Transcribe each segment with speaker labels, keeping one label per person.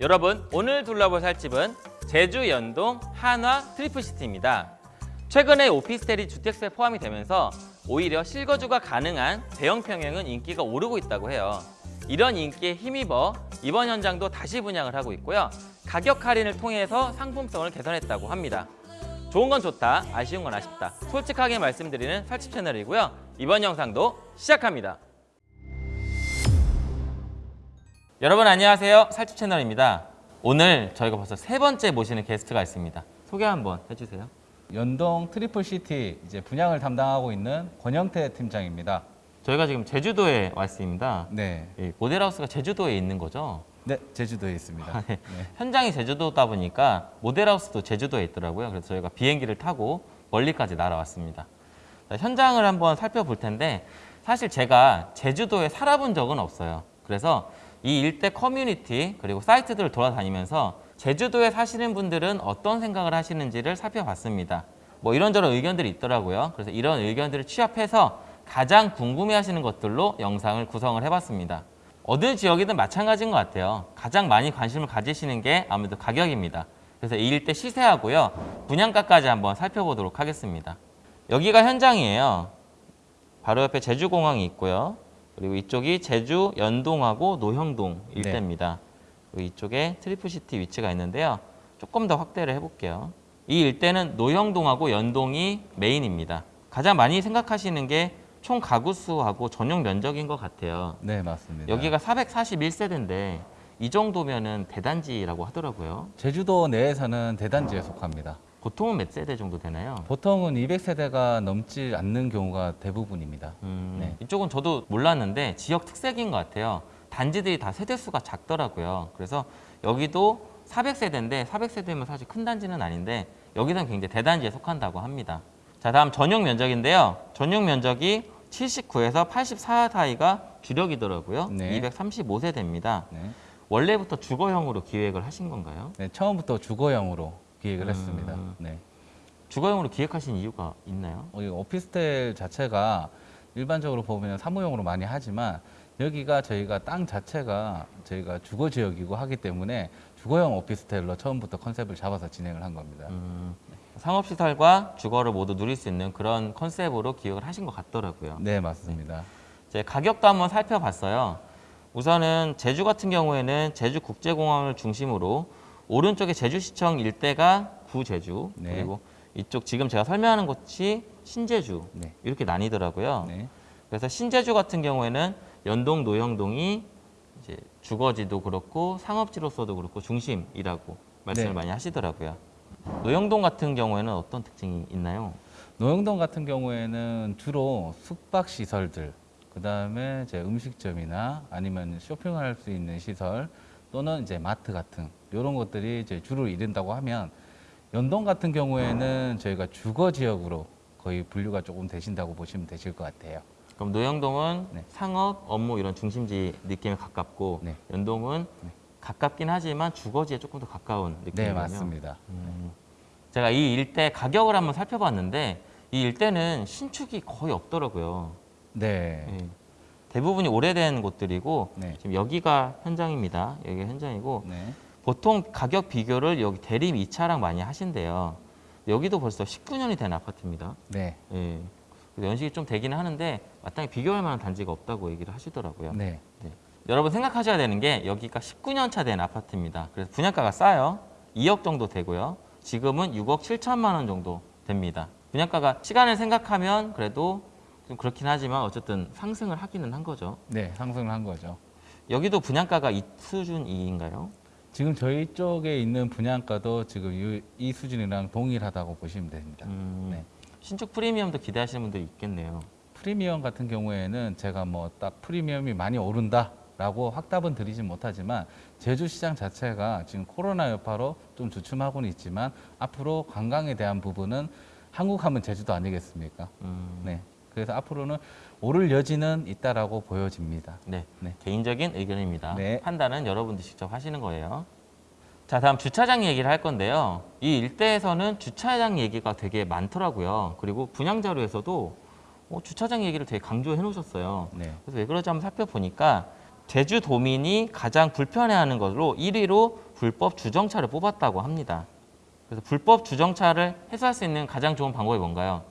Speaker 1: 여러분 오늘 둘러볼 살집은 제주 연동 한화 트리플시티입니다. 최근에 오피스텔이 주택수에 포함이 되면서 오히려 실거주가 가능한 대형 평형은 인기가 오르고 있다고 해요. 이런 인기에 힘입어 이번 현장도 다시 분양을 하고 있고요. 가격 할인을 통해서 상품성을 개선했다고 합니다. 좋은 건 좋다, 아쉬운 건 아쉽다. 솔직하게 말씀드리는 살집 채널이고요. 이번 영상도 시작합니다. 여러분 안녕하세요. 살집 채널입니다. 오늘 저희가 벌써 세 번째 모시는 게스트가 있습니다. 소개 한번 해주세요.
Speaker 2: 연동 트리플 시티 이제 분양을 담당하고 있는 권영태 팀장입니다.
Speaker 1: 저희가 지금 제주도에 와 있습니다.
Speaker 2: 네,
Speaker 1: 이 모델하우스가 제주도에 있는 거죠?
Speaker 2: 네 제주도에 있습니다.
Speaker 1: 네. 현장이 제주도다 보니까 모델하우스도 제주도에 있더라고요. 그래서 저희가 비행기를 타고 멀리까지 날아왔습니다. 자, 현장을 한번 살펴볼 텐데 사실 제가 제주도에 살아본 적은 없어요. 그래서 이 일대 커뮤니티 그리고 사이트들을 돌아다니면서 제주도에 사시는 분들은 어떤 생각을 하시는지를 살펴봤습니다. 뭐 이런저런 의견들이 있더라고요. 그래서 이런 의견들을 취합해서 가장 궁금해하시는 것들로 영상을 구성을 해봤습니다. 어느 지역이든 마찬가지인 것 같아요. 가장 많이 관심을 가지시는 게 아무래도 가격입니다. 그래서 이 일대 시세하고요. 분양가까지 한번 살펴보도록 하겠습니다. 여기가 현장이에요. 바로 옆에 제주공항이 있고요. 그리고 이쪽이 제주 연동하고 노형동 일대입니다. 그리고 이쪽에 트리플시티 위치가 있는데요. 조금 더 확대를 해볼게요. 이 일대는 노형동하고 연동이 메인입니다. 가장 많이 생각하시는 게 총 가구 수하고 전용 면적인 것 같아요.
Speaker 2: 네 맞습니다.
Speaker 1: 여기가 441세대인데 이 정도면은 대단지라고 하더라고요.
Speaker 2: 제주도 내에서는 대단지에 속합니다.
Speaker 1: 보통은 몇 세대 정도 되나요?
Speaker 2: 보통은 200세대가 넘지 않는 경우가 대부분입니다.
Speaker 1: 음,
Speaker 2: 네.
Speaker 1: 이쪽은 저도 몰랐는데 지역 특색인 것 같아요. 단지들이 다 세대수가 작더라고요. 그래서 여기도 400세대인데 400세대면 사실 큰 단지는 아닌데 여기는 굉장히 대단지에 속한다고 합니다. 자 다음 전용 면적인데요. 전용 면적이 79에서 84 사이가 주력이더라고요.
Speaker 2: 네.
Speaker 1: 235세대입니다.
Speaker 2: 네.
Speaker 1: 원래부터 주거형으로 기획을 하신 건가요?
Speaker 2: 네, 처음부터 주거형으로 기획을
Speaker 1: 음.
Speaker 2: 했습니다. 네.
Speaker 1: 주거형으로 기획하신 이유가 있나요?
Speaker 2: 어, 이 오피스텔 자체가 일반적으로 보면 사무용으로 많이 하지만 여기가 저희가 땅 자체가 저희가 주거 지역이고 하기 때문에 주거형 오피스텔로 처음부터 컨셉을 잡아서 진행을 한 겁니다.
Speaker 1: 음, 상업시설과 주거를 모두 누릴 수 있는 그런 컨셉으로 기획을 하신 것 같더라고요.
Speaker 2: 네, 맞습니다.
Speaker 1: 이제 가격도 한번 살펴봤어요. 우선은 제주 같은 경우에는 제주국제공항을 중심으로 오른쪽에 제주시청 일대가 구제주
Speaker 2: 네.
Speaker 1: 그리고 이쪽 지금 제가 설명하는 곳이 신제주
Speaker 2: 네.
Speaker 1: 이렇게 나뉘더라고요.
Speaker 2: 네.
Speaker 1: 그래서 신제주 같은 경우에는 연동 노형동이 이제 주거지도 그렇고 상업지로서도 그렇고 중심이라고 말씀을
Speaker 2: 네.
Speaker 1: 많이 하시더라고요. 노형동 같은 경우에는 어떤 특징이 있나요?
Speaker 2: 노영동 같은 경우에는 주로 숙박 시설들, 그 다음에 이제 음식점이나 아니면 쇼핑할 수 있는 시설 또는 이제 마트 같은 이런 것들이 이제 주를 이룬다고 하면 연동 같은 경우에는 저희가 주거 지역으로 거의 분류가 조금 되신다고 보시면 되실 것 같아요.
Speaker 1: 그럼 노형동은
Speaker 2: 네.
Speaker 1: 상업, 업무 이런 중심지 느낌에 가깝고
Speaker 2: 네.
Speaker 1: 연동은
Speaker 2: 네.
Speaker 1: 가깝긴 하지만 주거지에 조금 더 가까운
Speaker 2: 네,
Speaker 1: 느낌이군요.
Speaker 2: 맞습니다.
Speaker 1: 음. 제가 이 일대 가격을 한번 살펴봤는데 이 일대는 신축이 거의 없더라고요.
Speaker 2: 네.
Speaker 1: 예. 대부분이 오래된 곳들이고
Speaker 2: 네.
Speaker 1: 지금 여기가 현장입니다. 여기가 현장이고
Speaker 2: 네.
Speaker 1: 보통 가격 비교를 여기 대림 2차랑 많이 하신대요. 여기도 벌써 19년이 된 아파트입니다.
Speaker 2: 네.
Speaker 1: 예. 연식이 좀 되기는 하는데 마땅히 비교할 만한 단지가 없다고 얘기를 하시더라고요.
Speaker 2: 네.
Speaker 1: 여러분 생각하셔야 되는 게 여기가 19년 차 된 아파트입니다. 그래서 분양가가 싸요. 2억 정도 되고요. 지금은 6억 7천만 원 정도 됩니다. 분양가가 시간을 생각하면 그래도 좀 그렇긴 하지만 어쨌든 상승을 하기는 한 거죠.
Speaker 2: 네, 상승을 한 거죠.
Speaker 1: 여기도 분양가가 이 수준인가요?
Speaker 2: 지금 저희 쪽에 있는 분양가도 지금 이, 이 수준이랑 동일하다고 보시면 됩니다.
Speaker 1: 음,
Speaker 2: 네.
Speaker 1: 신축 프리미엄도 기대하시는 분들이 있겠네요.
Speaker 2: 프리미엄 같은 경우에는 제가 뭐 딱 프리미엄이 많이 오른다 라고 확답은 드리진 못하지만 제주 시장 자체가 지금 코로나 여파로 좀 주춤하고는 있지만 앞으로 관광에 대한 부분은 한국 하면 제주도 아니겠습니까?
Speaker 1: 음,
Speaker 2: 네. 그래서 앞으로는 오를 여지는 있다라고 보여집니다.
Speaker 1: 네.
Speaker 2: 네.
Speaker 1: 개인적인 의견입니다.
Speaker 2: 네.
Speaker 1: 판단은 여러분들 직접 하시는 거예요. 자, 다음 주차장 얘기를 할 건데요. 이 일대에서는 주차장 얘기가 되게 많더라고요. 그리고 분양 자료에서도 어, 주차장 얘기를 되게 강조해 놓으셨어요.
Speaker 2: 네.
Speaker 1: 그래서 왜 그러지 한번 살펴보니까 제주도민이 가장 불편해하는 것으로 1위로 불법 주정차를 뽑았다고 합니다. 그래서 불법 주정차를 해소할 수 있는 가장 좋은 방법이 뭔가요?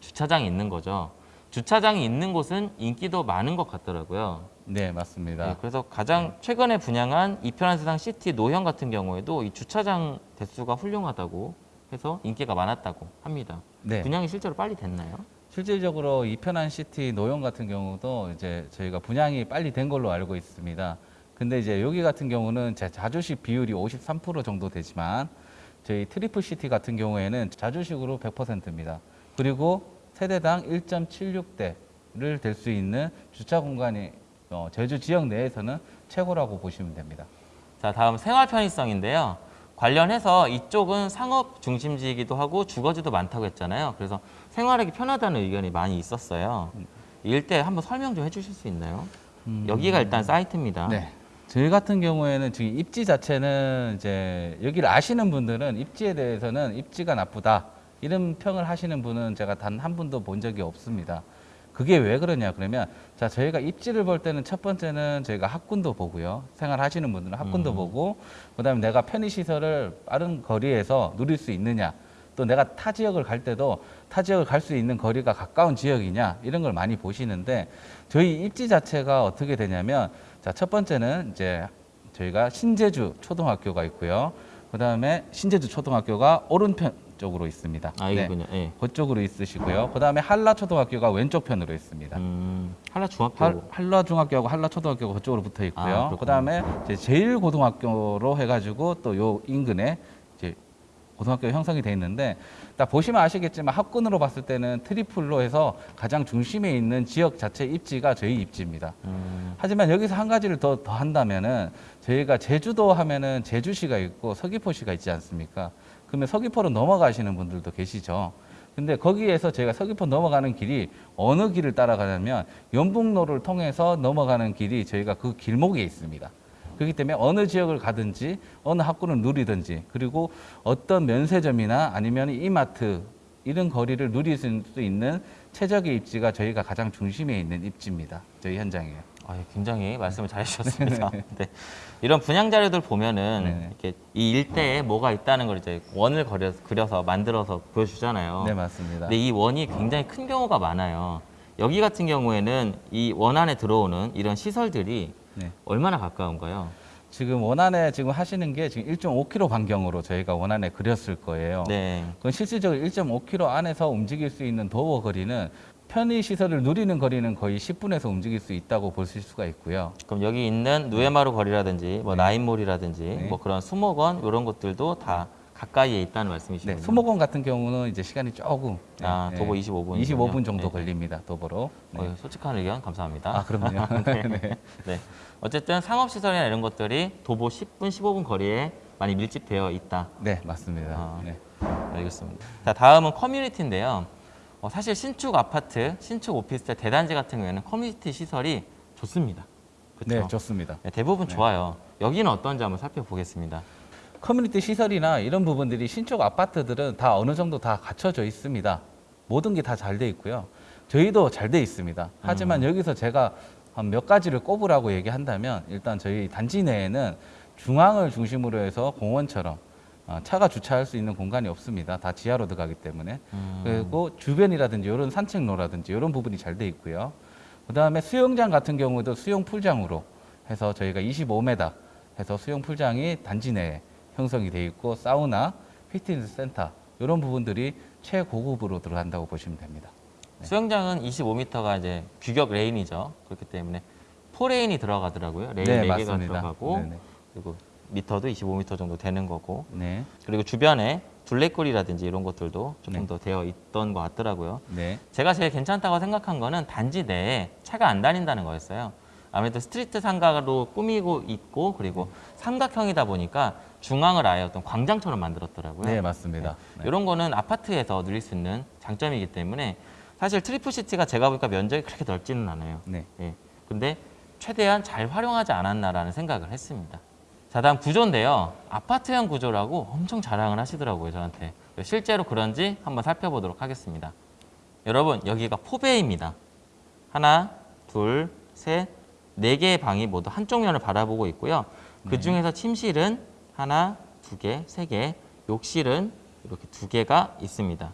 Speaker 1: 주차장이 있는 거죠. 주차장이 있는 곳은 인기도 많은 것 같더라고요.
Speaker 2: 네, 맞습니다.
Speaker 1: 네, 그래서 가장 최근에 분양한 이편한 세상 시티 노형 같은 경우에도 이 주차장 대수가 훌륭하다고 해서 인기가 많았다고 합니다.
Speaker 2: 네.
Speaker 1: 분양이 실제로 빨리 됐나요?
Speaker 2: 실질적으로 이편한 시티 노형 같은 경우도 이제 저희가 분양이 빨리 된 걸로 알고 있습니다. 근데 이제 여기 같은 경우는 제 자주식 비율이 53% 정도 되지만 저희 트리플 시티 같은 경우에는 자주식으로 100%입니다. 그리고 세대당 1.76대를 댈 수 있는 주차 공간이 어, 제주 지역 내에서는 최고라고 보시면 됩니다.
Speaker 1: 자, 다음 생활 편의성인데요. 관련해서 이쪽은 상업 중심지이기도 하고 주거지도 많다고 했잖아요. 그래서 생활하기 편하다는 의견이 많이 있었어요. 이 일대 한번 설명 좀 해주실 수 있나요? 여기가 일단 사이트입니다.
Speaker 2: 네. 저희 같은 경우에는 지금 입지 자체는 이제 여기를 아시는 분들은 입지에 대해서는 입지가 나쁘다 이런 평을 하시는 분은 제가 단 한 분도 본 적이 없습니다. 그게 왜 그러냐 그러면 자 저희가 입지를 볼 때는 첫 번째는 저희가 학군도 보고요 생활하시는 분들은 학군도
Speaker 1: 음.
Speaker 2: 보고 그다음에 내가 편의 시설을 빠른 거리에서 누릴 수 있느냐 또 내가 타 지역을 갈 때도 타 지역을 갈 수 있는 거리가 가까운 지역이냐 이런 걸 많이 보시는데 저희 입지 자체가 어떻게 되냐면 자 첫 번째는 이제 저희가 신제주 초등학교가 있고요 그다음에 신제주 초등학교가 오른편 쪽으로 있습니다.
Speaker 1: 아,
Speaker 2: 네.
Speaker 1: 이거군요. 예.
Speaker 2: 그쪽으로 있으시고요. 그 다음에 한라 초등학교가 왼쪽 편으로 있습니다.
Speaker 1: 음, 한라 중학교.
Speaker 2: 할- 한라 중학교하고 한라 초등학교가 그쪽으로 붙어
Speaker 1: 아,
Speaker 2: 있고요.
Speaker 1: 그렇구나.
Speaker 2: 그다음에 이제 제일 고등학교로 해가지고 또 요 인근에 이제 고등학교 형성이 돼 있는데 딱 보시면 아시겠지만 학군으로 봤을 때는 트리플로 해서 가장 중심에 있는 지역 자체 입지가 저희 입지입니다.
Speaker 1: 음,
Speaker 2: 하지만 여기서 한 가지를 더, 더 한다면은 저희가 제주도 하면은 제주시가 있고 서귀포시가 있지 않습니까? 그러면 서귀포로 넘어가시는 분들도 계시죠. 근데 거기에서 저희가 서귀포 넘어가는 길이 어느 길을 따라가냐면 연북로를 통해서 넘어가는 길이 저희가 그 길목에 있습니다. 그렇기 때문에 어느 지역을 가든지 어느 학군을 누리든지 그리고 어떤 면세점이나 아니면 이마트 이런 거리를 누릴 수 있는 최적의 입지가 저희가 가장 중심에 있는 입지입니다. 저희 현장이에요.
Speaker 1: 아, 예, 굉장히 말씀을 잘 해주셨습니다. 네. 이런 분양 자료들 보면은
Speaker 2: 네네.
Speaker 1: 이렇게 이 일대에 뭐가 있다는 걸 이제 원을 그려서, 그려서 만들어서 보여주잖아요.
Speaker 2: 네 맞습니다.
Speaker 1: 근데 이 원이 굉장히 큰 경우가 많아요. 여기 같은 경우에는 이 원 안에 들어오는 이런 시설들이
Speaker 2: 네.
Speaker 1: 얼마나 가까운가요?
Speaker 2: 지금 원안에 지금 하시는 게 지금 1.5km 반경으로 저희가 원안에 그렸을 거예요.
Speaker 1: 네.
Speaker 2: 그건 실질적으로 1.5km 안에서 움직일 수 있는 도어 거리는 편의 시설을 누리는 거리는 거의 10분에서 움직일 수 있다고 보실 수가 있고요.
Speaker 1: 그럼 여기 있는 누에마루 거리라든지 뭐 나인몰이라든지
Speaker 2: 네.
Speaker 1: 뭐 그런 수목원 이런 것들도 다 가까이에 있다는 말씀이시죠?
Speaker 2: 네, 수목원 같은 경우는 이제 시간이 조금 네,
Speaker 1: 아,
Speaker 2: 네,
Speaker 1: 도보 25분.
Speaker 2: 25분 정도
Speaker 1: 네.
Speaker 2: 걸립니다. 도보로. 네.
Speaker 1: 어, 솔직한 의견 감사합니다.
Speaker 2: 아, 그럼요.
Speaker 1: 네.
Speaker 2: 네.
Speaker 1: 네. 어쨌든 상업시설이나 이런 것들이 도보 10분, 15분 거리에 많이 밀집되어 있다.
Speaker 2: 네, 맞습니다.
Speaker 1: 아.
Speaker 2: 네.
Speaker 1: 알겠습니다. 자, 다음은 커뮤니티인데요. 어, 사실 신축 아파트, 신축 오피스텔, 대단지 같은 경우에는 커뮤니티 시설이 좋습니다.
Speaker 2: 네,
Speaker 1: 그렇죠?
Speaker 2: 좋습니다.
Speaker 1: 네, 대부분 좋아요. 여기는 어떤지 한번 살펴보겠습니다.
Speaker 2: 커뮤니티 시설이나 이런 부분들이 신축 아파트들은 다 어느 정도 다 갖춰져 있습니다. 모든 게 다 잘 돼 있고요. 저희도 잘 돼 있습니다. 하지만 여기서 제가 한 몇 가지를 꼽으라고 얘기한다면 일단 저희 단지 내에는 중앙을 중심으로 해서 공원처럼 어, 차가 주차할 수 있는 공간이 없습니다. 다 지하로 들어가기 때문에.
Speaker 1: 음,
Speaker 2: 그리고 주변이라든지 이런 산책로라든지 이런 부분이 잘 돼 있고요. 그 다음에 수영장 같은 경우도 수영 풀장으로 해서 저희가 25m 해서 수영 풀장이 단지 내에 형성이 돼 있고 사우나, 피트니스 센터 이런 부분들이 최고급으로 들어간다고 보시면 됩니다.
Speaker 1: 수영장은 25m가 이제 규격 레인이죠. 그렇기 때문에 four 레인이 들어가더라고요. 레인
Speaker 2: 네,
Speaker 1: 4개가
Speaker 2: 맞습니다.
Speaker 1: 들어가고
Speaker 2: 네네.
Speaker 1: 그리고 미터도 25m 정도 되는 거고
Speaker 2: 네,
Speaker 1: 그리고 주변에 둘레길이라든지 이런 것들도 조금
Speaker 2: 네.
Speaker 1: 더 되어 있던 것 같더라고요.
Speaker 2: 네,
Speaker 1: 제가 제일 괜찮다고 생각한 거는 단지 내에 차가 안 다닌다는 거였어요. 아무래도 street 상가로 꾸미고 있고 그리고 삼각형이다 보니까 중앙을 아예 어떤 광장처럼 만들었더라고요.
Speaker 2: 네, 맞습니다. 네.
Speaker 1: 이런 거는 아파트에서 누릴 수 있는 장점이기 때문에 사실 트리플 시티가 제가 보니까 면적이 그렇게 넓지는 않아요.
Speaker 2: 네,
Speaker 1: 예. 근데 최대한 잘 활용하지 않았나라는 생각을 했습니다. 자, 다음 구조인데요. 아파트형 구조라고 엄청 자랑을 하시더라고요, 저한테. 실제로 그런지 한번 살펴보도록 하겠습니다. 여러분, 여기가 four bay입니다. 하나, 둘, 셋, 네 개의 방이 모두 한쪽 면을 바라보고 있고요. 그 중에서 침실은 하나, 두 개, 세 개, 욕실은 이렇게 두 개가 있습니다.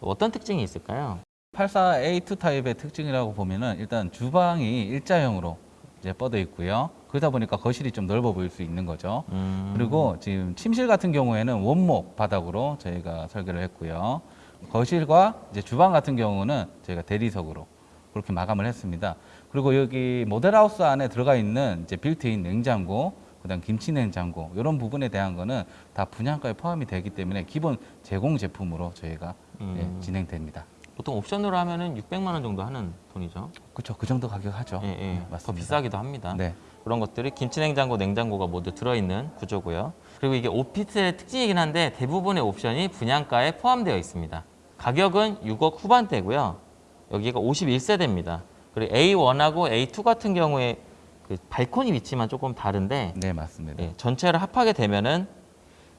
Speaker 1: 어떤 특징이 있을까요?
Speaker 2: 84A2 타입의 특징이라고 보면은 일단 주방이 일자형으로 이제 뻗어 있고요. 그러다 보니까 거실이 좀 넓어 보일 수 있는 거죠.
Speaker 1: 음,
Speaker 2: 그리고 지금 침실 같은 경우에는 원목 바닥으로 저희가 설계를 했고요. 거실과 이제 주방 같은 경우는 저희가 대리석으로 그렇게 마감을 했습니다. 그리고 여기 모델하우스 안에 들어가 있는 이제 빌트인 냉장고, 그다음 김치 냉장고 이런 부분에 대한 거는 다 분양가에 포함이 되기 때문에 기본 제공 제품으로 저희가
Speaker 1: 음.
Speaker 2: 예, 진행됩니다.
Speaker 1: 보통 옵션으로 하면은 600만 원 정도 하는 돈이죠.
Speaker 2: 그렇죠. 그 정도 가격 하죠.
Speaker 1: 예, 예.
Speaker 2: 네,
Speaker 1: 더
Speaker 2: 맞습니다.
Speaker 1: 비싸기도 합니다.
Speaker 2: 네.
Speaker 1: 그런 것들이 김치냉장고, 냉장고가 모두 들어있는 구조고요. 그리고 이게 오피스텔의 특징이긴 한데 대부분의 옵션이 분양가에 포함되어 있습니다. 가격은 6억 후반대고요. 여기가 51세대입니다. 그리고 A1하고 A2 같은 경우에 그 발코니 위치만 조금 다른데
Speaker 2: 네, 맞습니다.
Speaker 1: 예, 전체를 합하게 되면은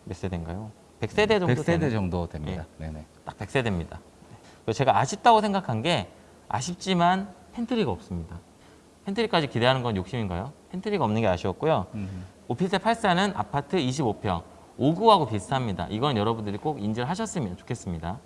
Speaker 1: 몇 세대인가요? 100세대 정도
Speaker 2: 100세대
Speaker 1: 되는
Speaker 2: 정도 됩니다. 네, 네.
Speaker 1: 딱 100세대입니다. 그리고 제가 아쉽다고 생각한 게 아쉽지만 팬트리가 없습니다. 팬트리까지 기대하는 건 욕심인가요? 팬트리가 없는 게 아쉬웠고요.
Speaker 2: 음.
Speaker 1: 오피스텔 84는 아파트 25평, 5구하고 비슷합니다. 이건 여러분들이 꼭 인지를 하셨으면 좋겠습니다.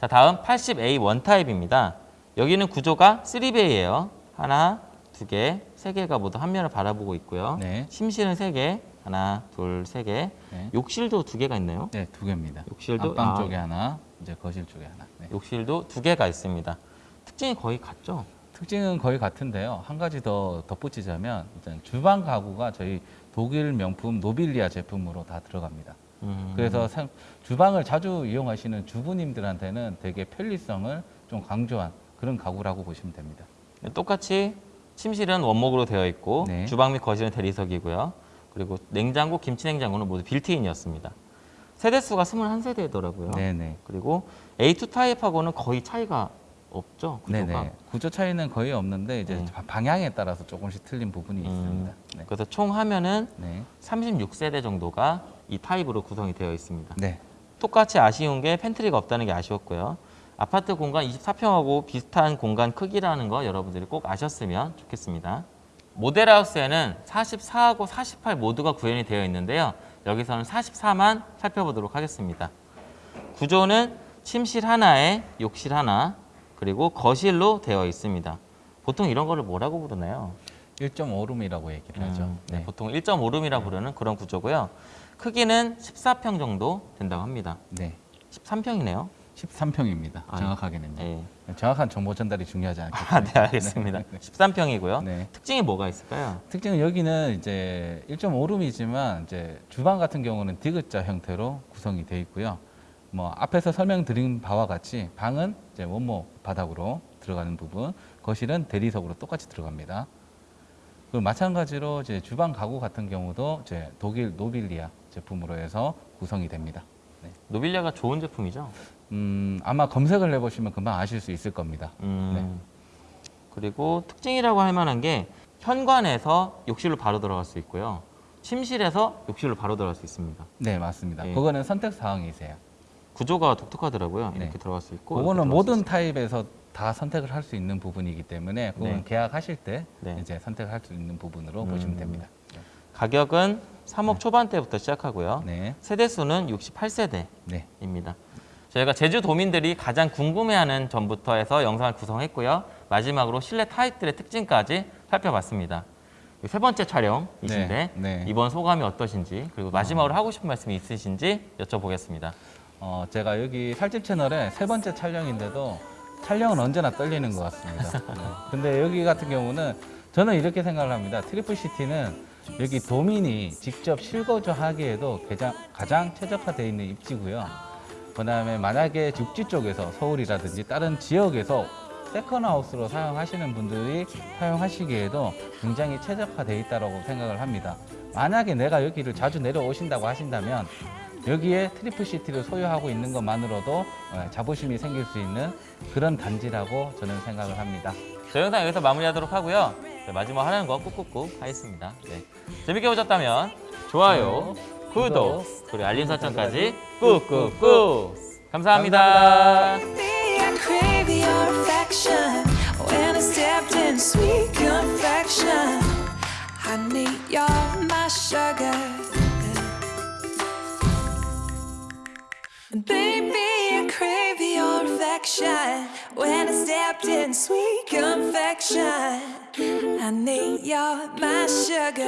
Speaker 1: 자, 다음 80A 원타입입니다. 여기는 구조가 3베이예요. 하나, 두 개, 세 개가 모두 한 면을 바라보고 있고요.
Speaker 2: 네.
Speaker 1: 침실은 세 개, 하나, 둘, 세 개.
Speaker 2: 네.
Speaker 1: 욕실도 두 개가 있네요.
Speaker 2: 네, 두 개입니다.
Speaker 1: 욕실도
Speaker 2: 안방
Speaker 1: 아,
Speaker 2: 쪽에 하나, 이제 거실 쪽에 하나. 네.
Speaker 1: 욕실도 두 개가 있습니다. 특징이 거의 같죠?
Speaker 2: 특징은 거의 같은데요. 한 가지 더 덧붙이자면 일단 주방 가구가 저희 독일 명품 노빌리아 제품으로 다 들어갑니다.
Speaker 1: 음,
Speaker 2: 그래서 상- 주방을 자주 이용하시는 주부님들한테는 되게 편리성을 좀 강조한 그런 가구라고 보시면 됩니다.
Speaker 1: 똑같이 침실은 원목으로 되어 있고
Speaker 2: 네.
Speaker 1: 주방 및 거실은 대리석이고요. 그리고 냉장고, 김치냉장고는 모두 빌트인이었습니다. 세대수가 21세대더라고요.
Speaker 2: 네네.
Speaker 1: 그리고 A2 타입하고는 거의 차이가 없죠. 구조가.
Speaker 2: 네네. 구조 차이는 거의 없는데 이제
Speaker 1: 네.
Speaker 2: 바- 방향에 따라서 조금씩 틀린 부분이
Speaker 1: 음,
Speaker 2: 있습니다. 네.
Speaker 1: 그래서 총 하면은
Speaker 2: 네.
Speaker 1: 36세대 정도가 이 타입으로 구성이 되어 있습니다.
Speaker 2: 네.
Speaker 1: 똑같이 아쉬운 게 pantry가 없다는 게 아쉬웠고요. 아파트 공간 24평하고 비슷한 공간 크기라는 거 여러분들이 꼭 아셨으면 좋겠습니다. 모델하우스에는 44하고 48 모두가 구현이 되어 있는데요. 여기서는 44만 살펴보도록 하겠습니다. 구조는 침실 하나에 욕실 하나 그리고 거실로 되어 있습니다. 보통 이런 거를 뭐라고 부르나요?
Speaker 2: 1.5룸이라고 얘기를 하죠.
Speaker 1: 음, 네,
Speaker 2: 네.
Speaker 1: 보통 1.5룸이라 부르는 그런 구조고요. 크기는 14평 정도 된다고 합니다.
Speaker 2: 네.
Speaker 1: 13평이네요.
Speaker 2: 13평입니다.
Speaker 1: 아,
Speaker 2: 정확하게는요.
Speaker 1: 네.
Speaker 2: 정확한 정보 전달이 중요하지 않겠죠.
Speaker 1: 아, 네, 알겠습니다. 13평이고요.
Speaker 2: 네.
Speaker 1: 특징이 뭐가 있을까요?
Speaker 2: 특징은 여기는 이제 1.5룸이지만 이제 주방 같은 경우는 디귿자 형태로 구성이 되어 있고요. 뭐 앞에서 설명드린 바와 같이 방은 이제 원목 바닥으로 들어가는 부분, 거실은 대리석으로 똑같이 들어갑니다. 그리고 마찬가지로 이제 주방 가구 같은 경우도 이제 독일 노빌리아 제품으로 해서 구성이 됩니다.
Speaker 1: 노빌리아가 좋은 제품이죠.
Speaker 2: 음, 아마 검색을 해보시면 금방 아실 수 있을 겁니다.
Speaker 1: 음, 그리고 특징이라고 할 만한 게 현관에서 욕실로 바로 들어갈 수 있고요. 침실에서 욕실로 바로 들어갈 수 있습니다.
Speaker 2: 네, 맞습니다.
Speaker 1: 예.
Speaker 2: 그거는 선택 사항이세요.
Speaker 1: 구조가 독특하더라고요.
Speaker 2: 네.
Speaker 1: 이렇게 들어갈 수 있고.
Speaker 2: 그거는 모든. 타입에서 다 선택을 할 수 있는 부분이기 때문에 그건
Speaker 1: 네.
Speaker 2: 계약하실 때
Speaker 1: 네.
Speaker 2: 이제 선택할 수 있는 부분으로
Speaker 1: 음.
Speaker 2: 보시면 됩니다.
Speaker 1: 가격은 3억 초반대부터 시작하고요.
Speaker 2: 네,
Speaker 1: 세대 수는 68세대.
Speaker 2: 네,
Speaker 1: 입니다. 저희가 제주도민들이 가장 궁금해하는 점부터 해서 영상을 구성했고요. 마지막으로 실내 타입들의 특징까지 살펴봤습니다. 세 번째 촬영이신데
Speaker 2: 네, 네.
Speaker 1: 이번 소감이 어떠신지 그리고 마지막으로 하고 싶은 말씀이 있으신지 여쭤보겠습니다.
Speaker 2: 어, 제가 여기 살집 채널의 세 번째 촬영인데도 촬영은 언제나 떨리는 것 같습니다. 네. 근데 여기 같은 경우는 저는 이렇게 생각을 합니다. 트리플 시티는 여기 도민이 직접 실거주 하기에도 가장, 가장 최적화되어 있는 입지고요. 그 다음에 만약에 육지 쪽에서 서울이라든지 다른 지역에서 second house로 사용하시는 분들이 사용하시기에도 굉장히 최적화되어 있다고 생각을 합니다. 만약에 내가 여기를 자주 내려오신다고 하신다면 여기에 트리플 시티를 소유하고 있는 것만으로도 어, 자부심이 생길 수 있는 그런 단지라고 저는 생각을 합니다.
Speaker 1: 저 영상 여기서 마무리하도록 하고요. 네, 마지막 하는 거 꾹꾹꾹 하겠습니다. 네. 재밌게 보셨다면 좋아요, 구독, 그리고 알림 설정까지 꾹꾹꾹 감사합니다.
Speaker 3: When affection. When I stepped in sweet confection, I need your my sugar.